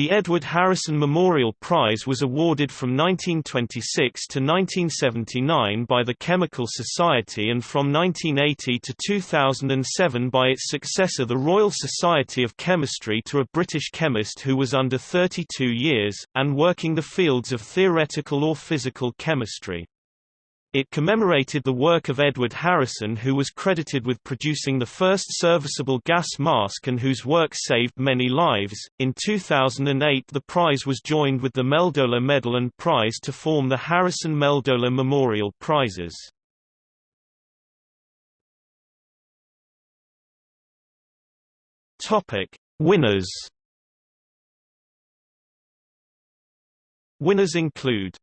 The Edward Harrison Memorial Prize was awarded from 1926 to 1979 by the Chemical Society and from 1980 to 2007 by its successor the Royal Society of Chemistry to a British chemist who was under 32 years, and working the fields of theoretical or physical chemistry. It commemorated the work of Edward Harrison who was credited with producing the first serviceable gas mask and whose work saved many lives. In 2008 the prize was joined with the Meldola Medal and Prize to form the Harrison Meldola Memorial Prizes. Topic: Winners. Winners include